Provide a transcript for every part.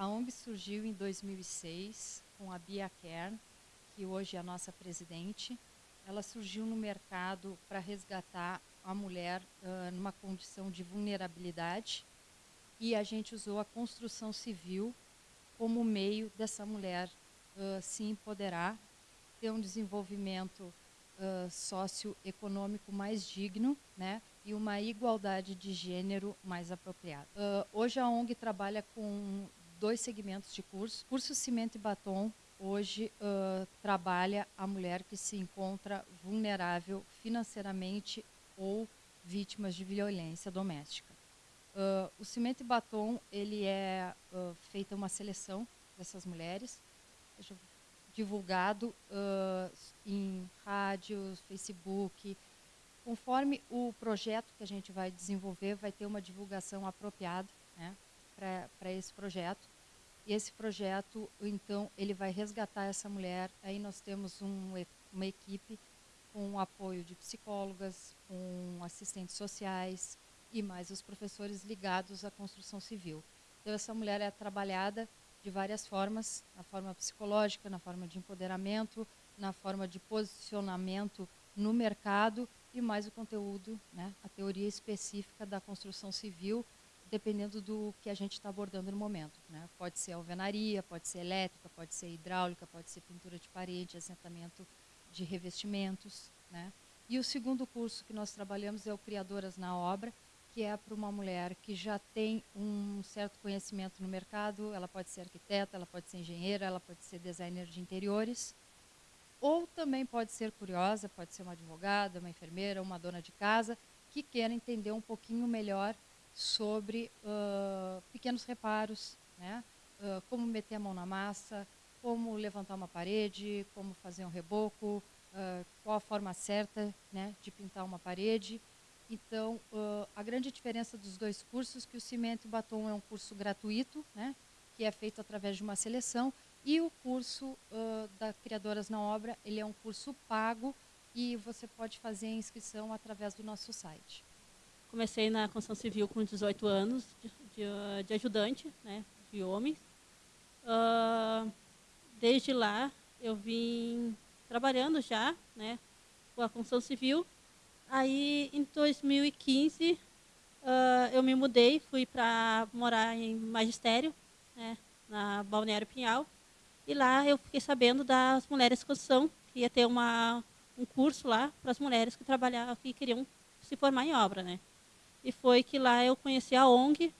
a ONG surgiu em 2006 com a Bia Kern, que hoje é a nossa presidente. Ela surgiu no mercado para resgatar a mulher uh, numa condição de vulnerabilidade e a gente usou a construção civil como meio dessa mulher uh, se empoderar, ter um desenvolvimento uh, socioeconômico mais digno, né? e uma igualdade de gênero mais apropriada. Uh, hoje a ONG trabalha com dois segmentos de curso. Curso Cimento e Batom hoje uh, trabalha a mulher que se encontra vulnerável financeiramente ou vítimas de violência doméstica. Uh, o Cimento e Batom ele é feita uma seleção dessas mulheres, divulgado em rádios, Facebook, Conforme o projeto que a gente vai desenvolver, vai ter uma divulgação apropriada né, para esse projeto. E esse projeto, então, ele vai resgatar essa mulher. Aí nós temos um, uma equipe com o apoio de psicólogas, com assistentes sociais e mais os professores ligados à construção civil. Então, essa mulher é trabalhada de várias formas, na forma psicológica, na forma de empoderamento, na forma de posicionamento no mercado e mais o conteúdo, né, a teoria específica da construção civil, dependendo do que a gente está abordando no momento. Né? Pode ser alvenaria, pode ser elétrica, pode ser hidráulica, pode ser pintura de parede, assentamento de revestimentos. Né? E o segundo curso que nós trabalhamos é o Criadoras na Obra, que é para uma mulher que já tem um certo conhecimento no mercado, ela pode ser arquiteta, ela pode ser engenheira, ela pode ser designer de interiores, ou também pode ser curiosa, pode ser uma advogada, uma enfermeira, uma dona de casa, que queira entender um pouquinho melhor sobre uh, pequenos reparos, né? Uh, como meter a mão na massa, como levantar uma parede, como fazer um reboco, uh, qual a forma certa né, de pintar uma parede. Então, a grande diferença dos dois cursos é que o Cimento e Batom é um curso gratuito, né, que é feito através de uma seleção, e o curso da Criadoras na Obra, ele é um curso pago e você pode fazer a inscrição através do nosso site. Comecei na construção civil com 18 anos, de, de, de ajudante, né, de homens. Uh, desde lá, eu vim trabalhando já, né, com a construção civil. Aí, em 2015, uh, eu me mudei, fui para morar em magistério, né, na Balneário Pinhal. E lá eu fiquei sabendo das mulheres de construção, que ia ter uma, um curso lá para as mulheres que trabalhavam, que queriam se formar em obra, né? E foi que lá eu conheci a ONG,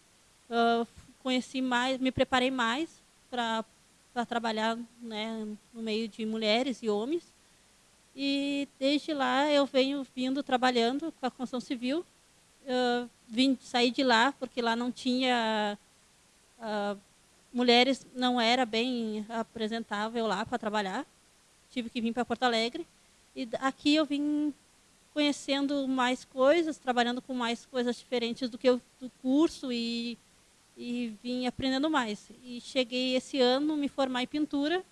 uh, conheci mais, me preparei mais para trabalhar né, no meio de mulheres e homens. E desde lá eu venho vindo trabalhando com a construção civil. Uh, vim sair de lá porque lá não tinha uh, mulheres não era bem apresentável lá para trabalhar. Tive que vir para Porto Alegre. E aqui eu vim conhecendo mais coisas, trabalhando com mais coisas diferentes do que o do curso e, e vim aprendendo mais. E cheguei esse ano me formar em pintura.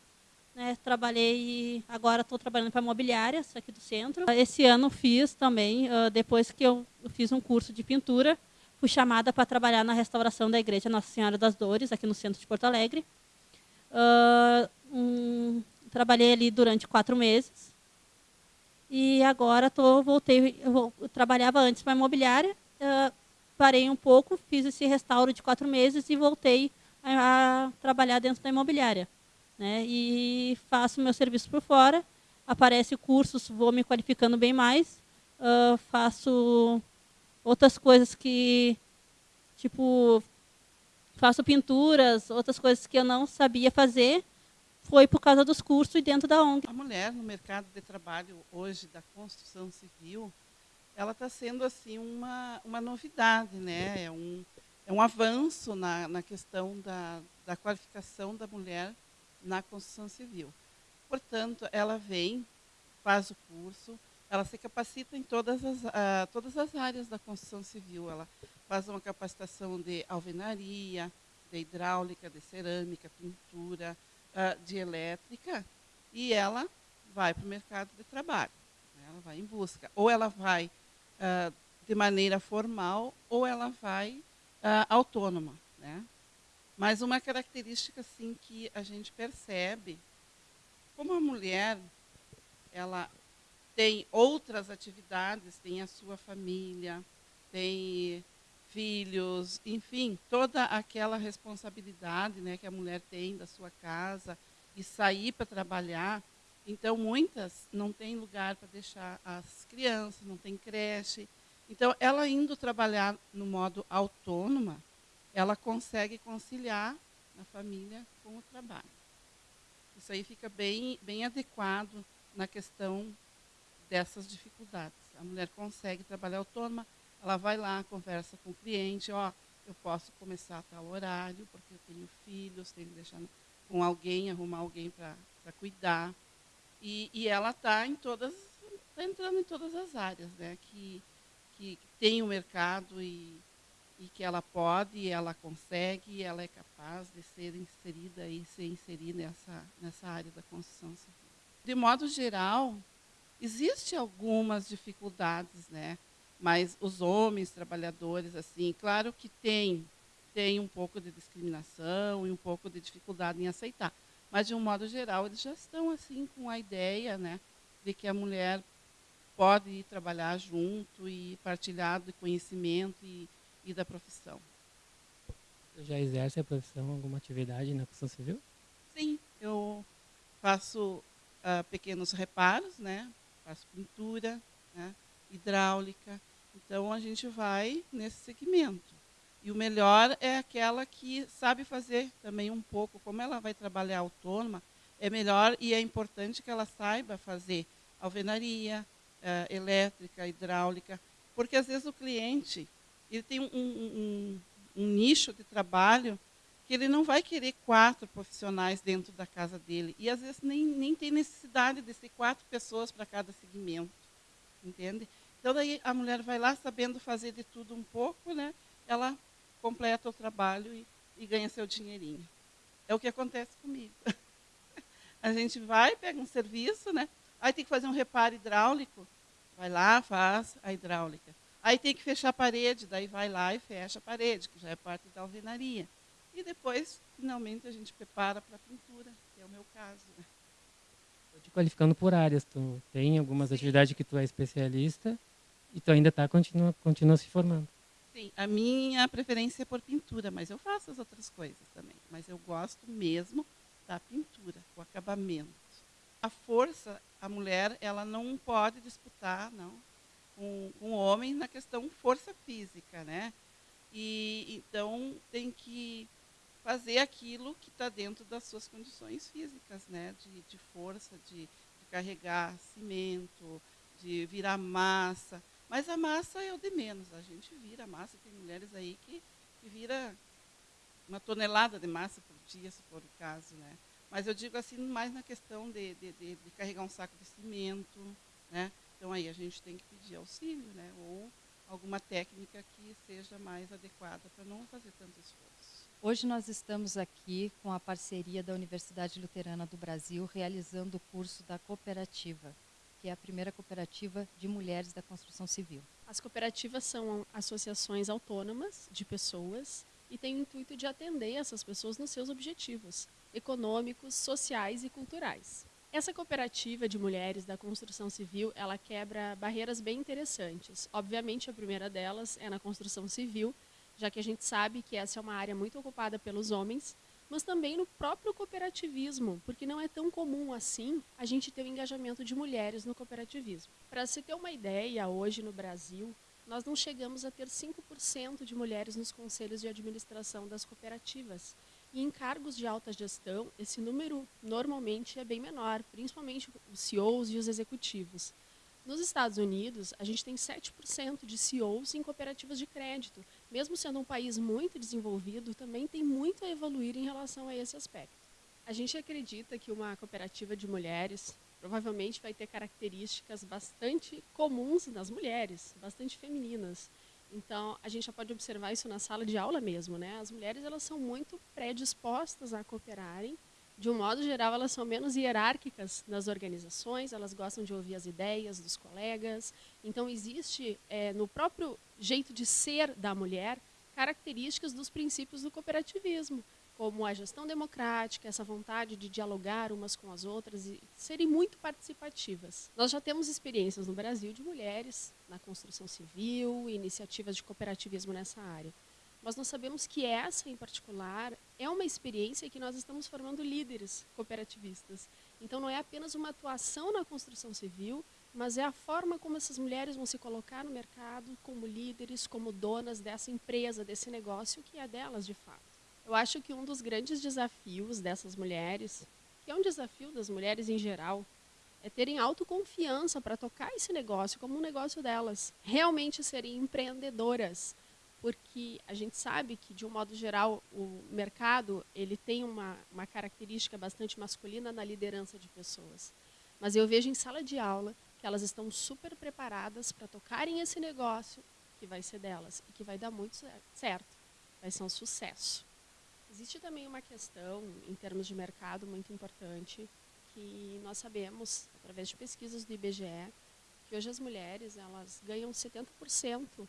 Né, trabalhei, agora estou trabalhando para imobiliárias aqui do centro. Esse ano fiz também, depois que eu fiz um curso de pintura, fui chamada para trabalhar na restauração da igreja Nossa Senhora das Dores, aqui no centro de Porto Alegre. Uh, um, trabalhei ali durante quatro meses. E agora tô, voltei, eu, trabalhava antes para imobiliária, uh, parei um pouco, fiz esse restauro de quatro meses e voltei a, a trabalhar dentro da imobiliária. Né? E faço meu serviço por fora, aparece cursos, vou me qualificando bem mais, uh, faço outras coisas que, tipo, faço pinturas, outras coisas que eu não sabia fazer, foi por causa dos cursos e dentro da ONG. A mulher no mercado de trabalho hoje da construção civil, ela está sendo assim uma, uma novidade, né? É um, é um avanço na, na questão da, da qualificação da mulher na construção civil. Portanto, ela vem, faz o curso, ela se capacita em todas as, uh, todas as áreas da construção civil. Ela faz uma capacitação de alvenaria, de hidráulica, de cerâmica, pintura, uh, de elétrica, e ela vai para o mercado de trabalho. Né? Ela vai em busca. Ou ela vai uh, de maneira formal, ou ela vai autônoma. Né? Mas uma característica assim que a gente percebe, como a mulher, ela tem outras atividades, tem a sua família, tem filhos, enfim, toda aquela responsabilidade né, que a mulher tem da sua casa e sair para trabalhar. Então, muitas não têm lugar para deixar as crianças, não tem creche. Então, ela indo trabalhar no modo autônoma, ela consegue conciliar a família com o trabalho. Isso aí fica bem, bem adequado na questão dessas dificuldades. A mulher consegue trabalhar autônoma, ela vai lá, conversa com o cliente, ó, eu posso começar a tal horário, porque eu tenho filhos, tenho que deixar com alguém, arrumar alguém para cuidar. E, e ela está em todas, está entrando em todas as áreas, né? Que, que, tem o um mercado e, e que ela pode, ela consegue, ela é capaz de ser inserida e se inserir nessa, nessa área da construção civil. De modo geral, existem algumas dificuldades, né? Mas os homens trabalhadores, assim, claro que tem, tem um pouco de discriminação e um pouco de dificuldade em aceitar, mas de um modo geral eles já estão assim com a ideia, né, de que a mulher pode ir trabalhar junto e partilhar do conhecimento e, e da profissão. Você já exerce a profissão, alguma atividade na construção civil? Sim, eu faço uh, pequenos reparos, né, faço pintura, né, hidráulica, então, a gente vai nesse segmento. E o melhor é aquela que sabe fazer também um pouco, como ela vai trabalhar autônoma, é melhor e é importante que ela saiba fazer alvenaria, eh, elétrica, hidráulica, porque às vezes o cliente ele tem um, um, um, nicho de trabalho que ele não vai querer quatro profissionais dentro da casa dele. E às vezes nem, nem tem necessidade de ser quatro pessoas para cada segmento. Entende? Então, daí a mulher vai lá sabendo fazer de tudo um pouco, né? ela completa o trabalho e, e ganha seu dinheirinho. É o que acontece comigo. A gente vai, pega um serviço, né? aí tem que fazer um reparo hidráulico, vai lá, faz a hidráulica. Aí tem que fechar a parede, daí vai lá e fecha a parede, que já é parte da alvenaria. E depois, finalmente, a gente prepara para a pintura, que é o meu caso. Né? te qualificando por áreas, tu tem algumas Sim. atividades que tu é especialista e tu ainda tá, continua, continua se formando. Sim, a minha preferência é por pintura, mas eu faço as outras coisas também. Mas eu gosto mesmo da pintura, o acabamento. A força, a mulher, ela não pode disputar, não, com, com o homem na questão força física, né? E então tem que fazer aquilo que está dentro das suas condições físicas, né? De, de força, de, de carregar cimento, de virar massa. Mas a massa é o de menos, a gente vira massa, tem mulheres aí que, que vira uma tonelada de massa por dia, se for o caso. Né? Mas eu digo assim, mais na questão de, de, de, de carregar um saco de cimento. Né? Então aí a gente tem que pedir auxílio, né? ou alguma técnica que seja mais adequada para não fazer tanto esforço. Hoje nós estamos aqui com a parceria da Universidade Luterana do Brasil, realizando o curso da cooperativa que é a primeira cooperativa de mulheres da construção civil. As cooperativas são associações autônomas de pessoas e têm o intuito de atender essas pessoas nos seus objetivos econômicos, sociais e culturais. Essa cooperativa de mulheres da construção civil, ela quebra barreiras bem interessantes. Obviamente, a primeira delas é na construção civil, já que a gente sabe que essa é uma área muito ocupada pelos homens, mas também no próprio cooperativismo, porque não é tão comum assim a gente ter o engajamento de mulheres no cooperativismo. Para se ter uma ideia, hoje no Brasil, nós não chegamos a ter 5% de mulheres nos conselhos de administração das cooperativas. E em cargos de alta gestão, esse número normalmente é bem menor, principalmente os CEOs e os executivos. Nos Estados Unidos, a gente tem 7% de CEOs em cooperativas de crédito. Mesmo sendo um país muito desenvolvido, também tem muito a evoluir em relação a esse aspecto. A gente acredita que uma cooperativa de mulheres provavelmente vai ter características bastante comuns nas mulheres, bastante femininas. Então, a gente já pode observar isso na sala de aula mesmo, né? As mulheres elas são muito predispostas a cooperarem de um modo geral, elas são menos hierárquicas nas organizações, elas gostam de ouvir as ideias dos colegas. Então, existe é, no próprio jeito de ser da mulher características dos princípios do cooperativismo, como a gestão democrática, essa vontade de dialogar umas com as outras e serem muito participativas. Nós já temos experiências no Brasil de mulheres na construção civil, iniciativas de cooperativismo nessa área. Mas nós sabemos que essa, em particular, é uma experiência que nós estamos formando líderes cooperativistas. Então, não é apenas uma atuação na construção civil, mas é a forma como essas mulheres vão se colocar no mercado como líderes, como donas dessa empresa, desse negócio que é delas de fato. Eu acho que um dos grandes desafios dessas mulheres, que é um desafio das mulheres em geral, é terem autoconfiança para tocar esse negócio como um negócio delas, realmente serem empreendedoras, porque a gente sabe que de um modo geral o mercado ele tem uma, uma característica bastante masculina na liderança de pessoas, mas eu vejo em sala de aula que elas estão super preparadas para tocarem esse negócio que vai ser delas e que vai dar muito certo, vai ser um sucesso. Existe também uma questão, em termos de mercado, muito importante, que nós sabemos, através de pesquisas do IBGE, que hoje as mulheres elas ganham 70%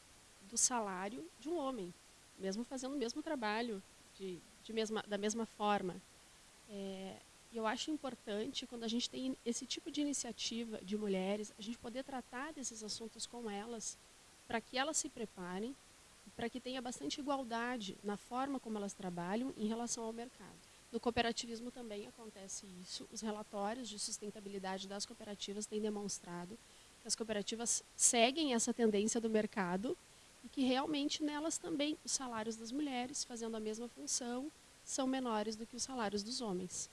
do salário de um homem, mesmo fazendo o mesmo trabalho, de, de mesma, da mesma forma. É, eu acho importante, quando a gente tem esse tipo de iniciativa de mulheres, a gente poder tratar desses assuntos com elas, para que elas se preparem para que tenha bastante igualdade na forma como elas trabalham em relação ao mercado. No cooperativismo também acontece isso. Os relatórios de sustentabilidade das cooperativas têm demonstrado que as cooperativas seguem essa tendência do mercado e que realmente nelas também os salários das mulheres, fazendo a mesma função, são menores do que os salários dos homens.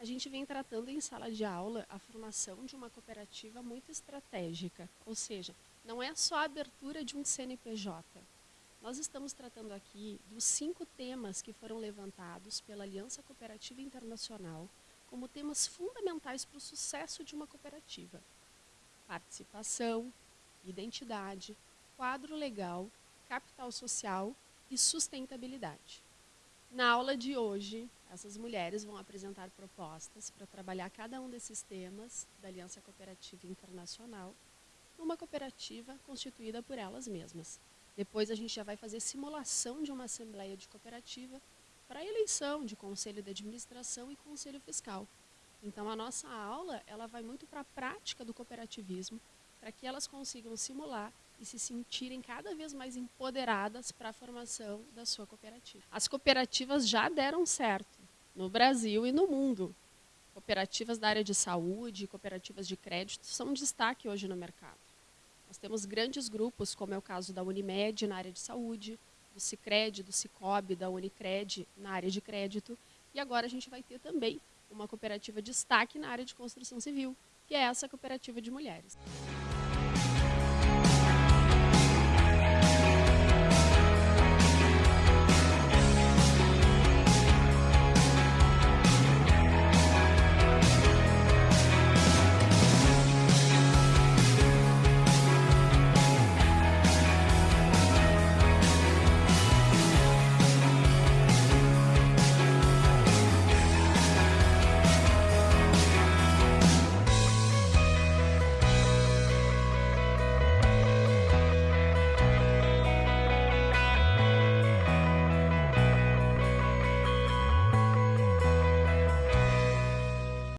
A gente vem tratando em sala de aula a formação de uma cooperativa muito estratégica, ou seja, não é só a abertura de um CNPJ, nós estamos tratando aqui dos cinco temas que foram levantados pela Aliança Cooperativa Internacional como temas fundamentais para o sucesso de uma cooperativa: participação, identidade, quadro legal, capital social e sustentabilidade. Na aula de hoje, essas mulheres vão apresentar propostas para trabalhar cada um desses temas da Aliança Cooperativa Internacional numa cooperativa constituída por elas mesmas. Depois a gente já vai fazer simulação de uma assembleia de cooperativa para eleição de conselho de administração e conselho fiscal. Então a nossa aula ela vai muito para a prática do cooperativismo, para que elas consigam simular e se sentirem cada vez mais empoderadas para a formação da sua cooperativa. As cooperativas já deram certo no Brasil e no mundo. Cooperativas da área de saúde, cooperativas de crédito são destaque hoje no mercado. Nós temos grandes grupos, como é o caso da Unimed na área de saúde, do Cicred, do Cicobi, da Unicred na área de crédito. E agora a gente vai ter também uma cooperativa de destaque na área de construção civil, que é essa cooperativa de mulheres.